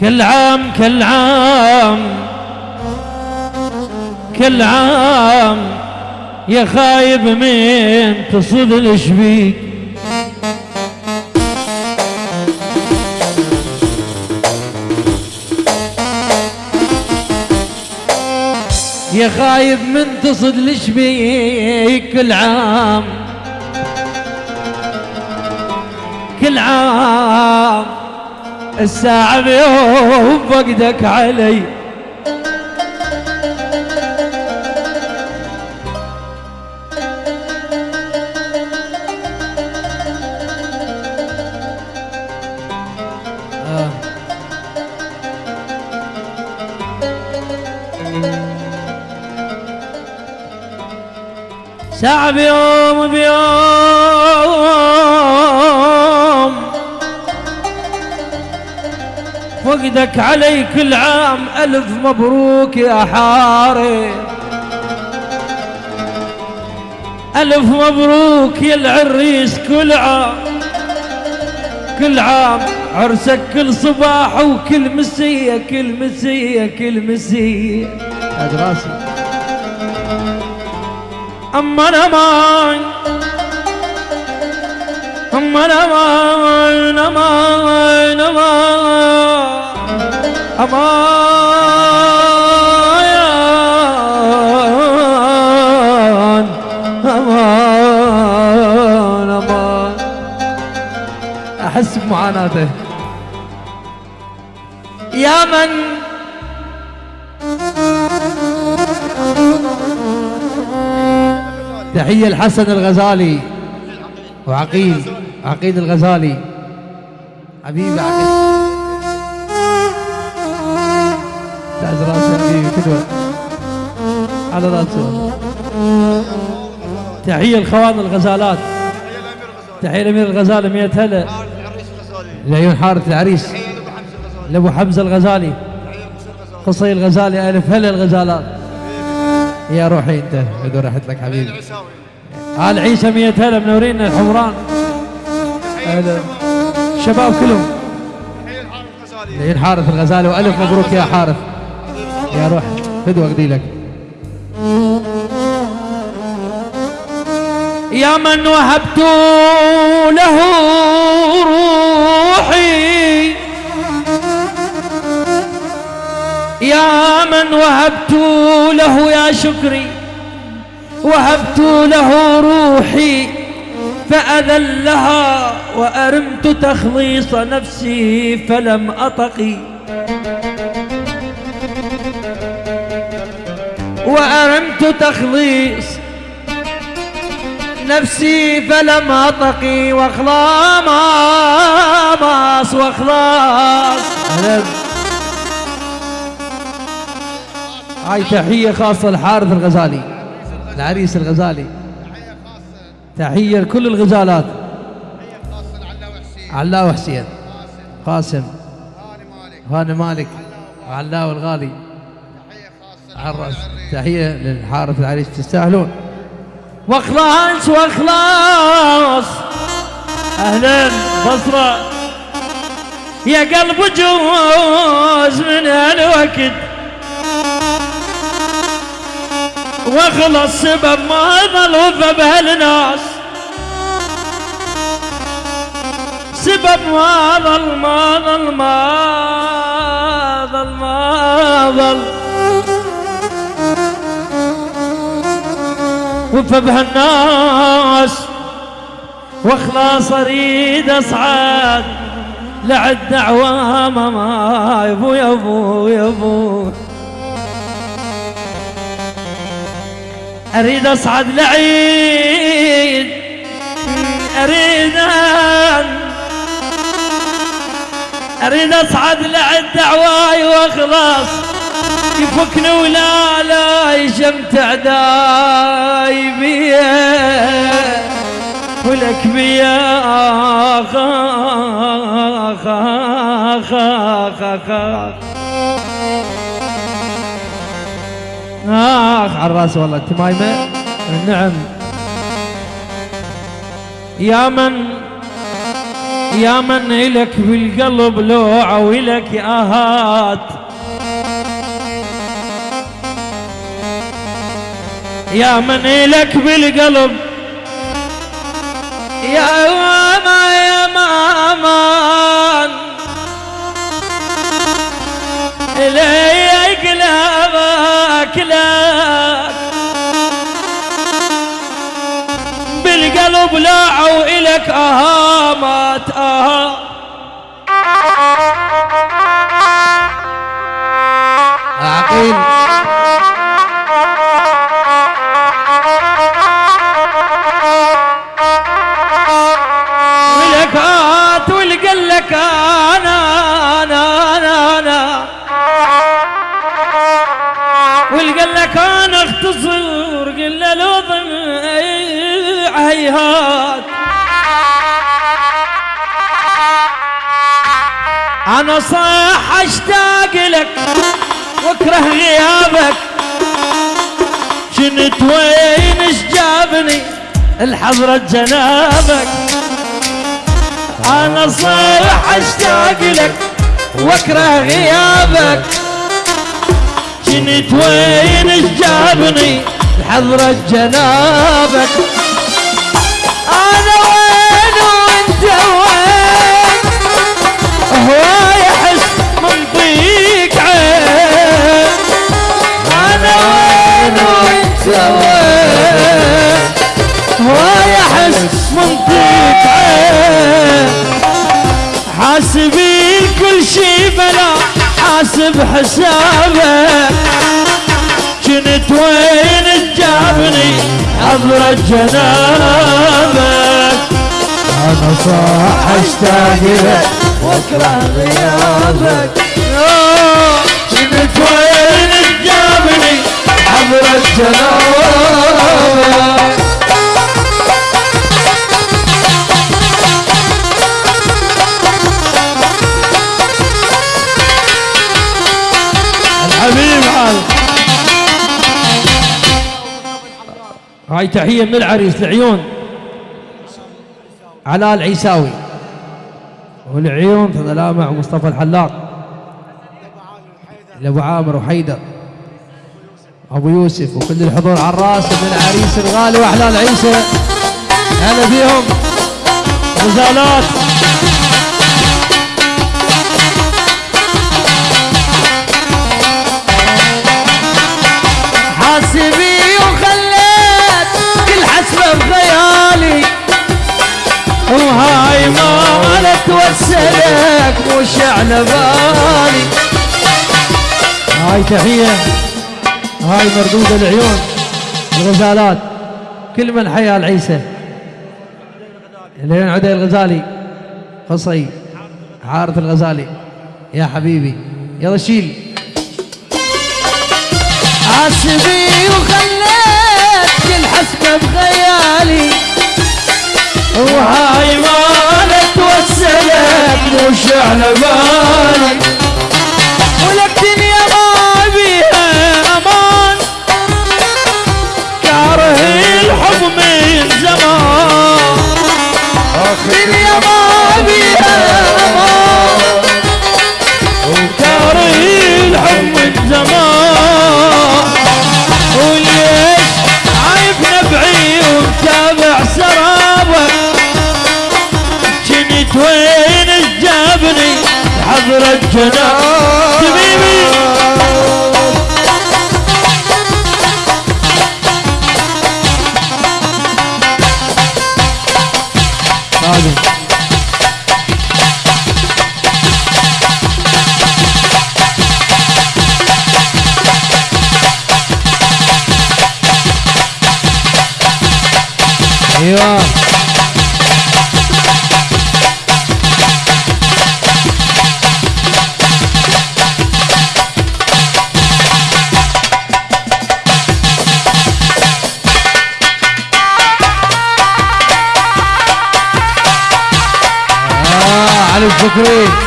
كل عام كل عام كل عام يا خايب من تصد الشبيك يا خايب من تصد الشبيك كل عام كل عام الساعة بيوم فقدك علي آه. ساعة بيوم بيوم فقدك علي كل عام ألف مبروك يا حاري ألف مبروك يا العريس كل عام. كل عام عرسك كل صباح وكل مسية كل مسية كل مسية. هذا راسي. أما أنا ما أما أنا ما أما أنا ما أمان أمان أمان. أحس بمعاناته. يا من؟ تحية الحسن الغزالي. وعقيل عقيل الغزالي. حبيبي عقيل تعز راسه. حبيبي كدوة على راسه. تحية الخوان الغزالات. تحية الأمير الغزالي مية هلا. العيون حارة العريس. لأبو حمزة الغزالي. قصي الغزالي ألف هلا الغزالات. يا روحي أنت بدو راحت لك حبيبي. آل عيسى مية هلا منورين الحمران. الشباب كلهم. العيون حارث الغزالي. وألف مبروك يا حارث يا روح فدوة أقضي لك. يا من وهبت له روحي. يا من وهبت له يا شكري. وهبت له روحي فأذلها وأرمت تخليص نفسي فلم أطقي. وأرمت تخليص نفسي فلم أطقي وخلاص وخلاص هاي تحية خاصة لحارث الغزالي العريس الغزالي. تحية لكل الغزالات. علاء وحسين. قاسم. هاني مالك. وعلاء الغالي عرس. تحية للحارث العريس. تستاهلون. وإخلاص وإخلاص. أهلا بصرة. يا قلب جوز من هالوقت واخلص سبب ما ظل بهالناس سبب ما ظل ما ظل ما ظل ما ظل. وفى بهالناس وإخلاص أريد اصعد لعد دعوة ما يبو يبو يبو. أريد اصعد لعيد أريد أريد اصعد لعد دعواي واخلص يفكني ولا لا يشمتع داي بيه ولك بيا. آخ آخ آخ آخ آخ آخ على الرأس والله انت مايمة نعم. يا من يا من إلك بالقلب لوعة وإلك آهات. يا من إلك بالقلب. يا ما يا مامان. إلي قلبك لك بالقلب لاعوا إلك أهامات أها عقيل أنا صح اشتاق لك واكره غيابك. كنت وين إيش جابني؟ الحضرة جنابك أنا صح اشتاق لك واكره غيابك. كنت وين إيش جابني؟ الحضرة جنابك جنابك أنا صاح اشتاق لك واكره غيابك كنت وين جابني حضرة جنابك الحبيب عال هاي تحية من العريس العيون. علاء العيساوي والعيون تظل مع مصطفى الحلاق. لابو عامر وحيدر. أبو يوسف وكل الحضور على الرأس من العريس الغالي وأحلى عيسى هلا فيهم. غزالات حاسبي وخليت كل حسبة بخيالي وهاي ما أنا توسلك مش على بالي. هاي تحية هاي مردود العيون الغزالات كل من حيا العيسى. العيون عدي الغزالي قصي عارف الغزالي. يا حبيبي يلا شيل. حاسبي وخليت كل حسبة بخيالي وهاي ما توسلك مش على بالي خادم أيوه. علي الفكري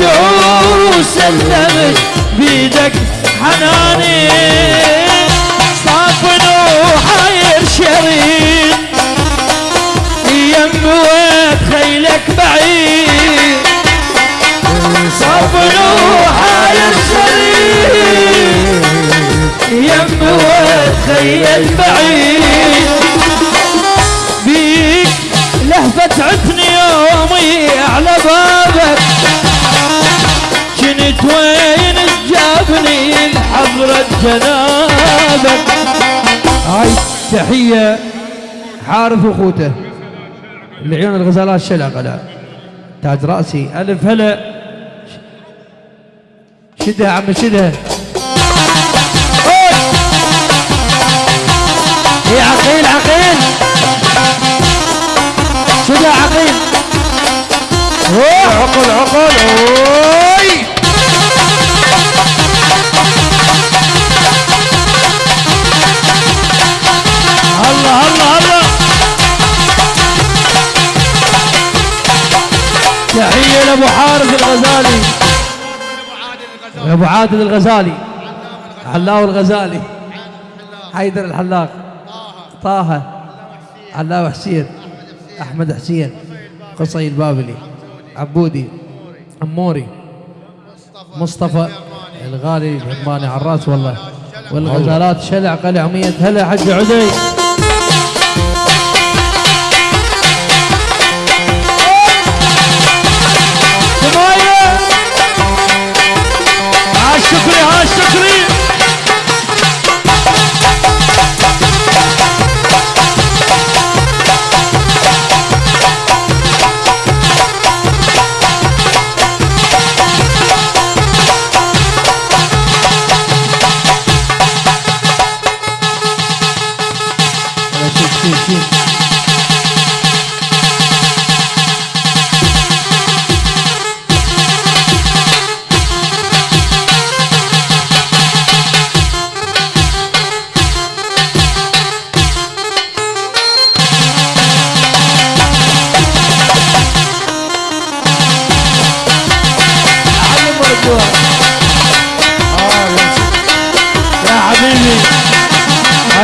وسلمت بيدك حناني. صافن وحاير شريط يم ويت خيلك بعيد. صافن وحاير شريط يم ويت خيل بعيد. بيك لهفة عتني يومي على بابك. وين جابني لحضرة جنابك هاي تحية حارث أخوته لعيون الغزالات شلع قلع تاج رأسي ألف هلا. شدها عم شدها. يا عقيل عقيل. شدها عقيل. عقل عقل. أوي. تحية لأبو حارث الغزالي. أبو عادل الغزالي. حلاو الغزالي. حيدر الحلاق. طه. حلاو حسين. أحمد حسين. قصي البابلي. عبودي. عموري. مصطفى الغالي الهماني على الرأس والله. والغزالات شلع قلع مية هلا حج عدي. Listen to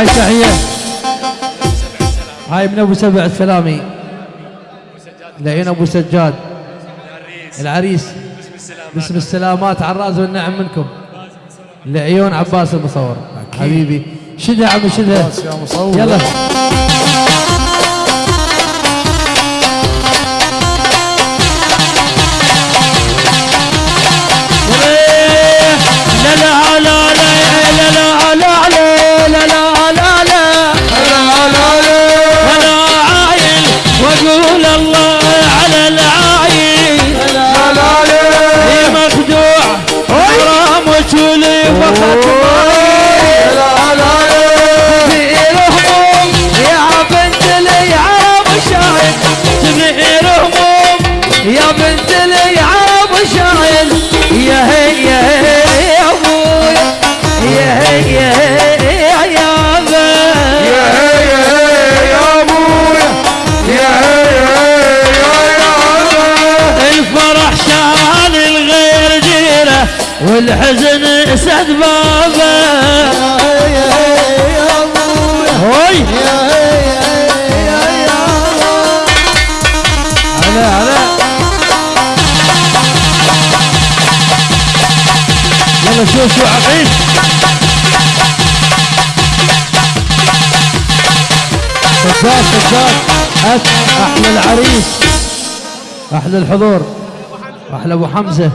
هاي تحية هاي من أبو سبع السلامي لعين أبو سجاد العريس باسم السلامات عراز والنعم منكم لعيون عباس المصور حبيبي شدها عمي شدة يلا لا لا لا لا لا لا والحزن سد بابه هوي. هلا هلا. يلا شوف شو عقيل صداد صداد هات أحلى العريس أحلى الحضور أحلى أبو حمزة.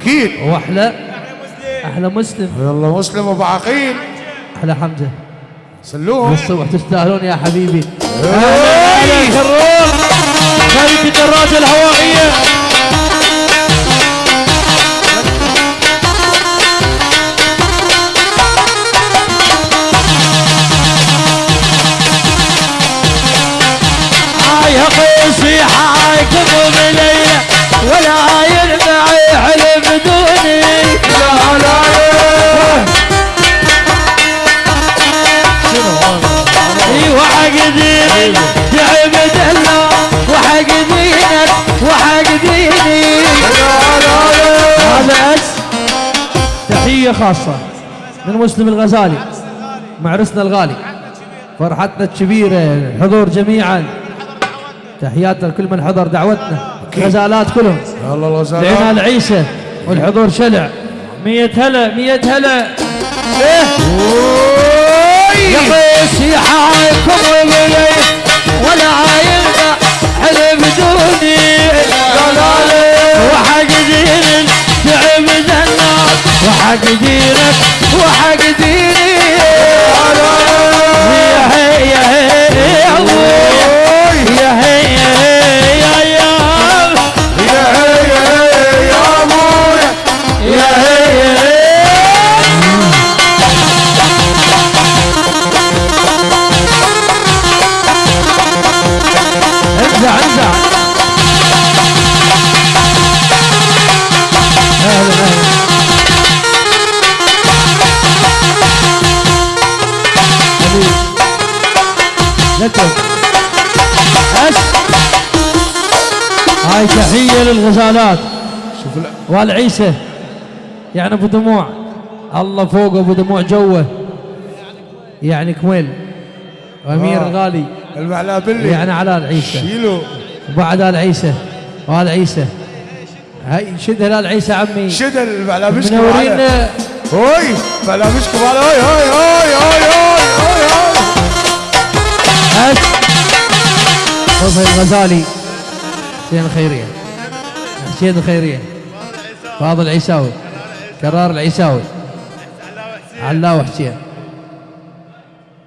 أكيد. وأحلى أحلى مسلم. يلا مسلم أبو عقيل. أحلى حمزة. سلوهم بالصبح تستاهلون يا حبيبي. هلا كرور خالد الدراجه الهوائية. هاي قيسي حاكم بليلة خاصة من مسلم الغزالي مع عرسنا الغالي فرحتنا الكبيرة الحضور جميعا. تحياتنا لكل من حضر دعوتنا غزالات كلهم. يلا الغزالات لعنان عيسى والحضور شلع. مية هلا مية هلا. إيه. يا قيس يا حايكم وملي ولا عايلنا حلف دوني. وحق دينك تعب الناس وحق دينك وحق ديني. يا هي يا هي يا أبويا يا هي. للغزالات شوف يعني أبو دموع. الله فوق أبو دموع جوه. يعني كميل. وأمير آه. الغالي المعلابلي يعني على العيسى. شيلوا وبعد آل عيسى. وآل عيسى. هاي شد هلال عيسى عمي. شدل المعلابشكم منورين على. هوي معلابشكم على. هاي هاي هاي هاي هاي هاي هاي. بس صفي الغزالي حسين الخيرية. حسين الخيرية. فاضل العيساوي كرار العيساوي. علاوي حسين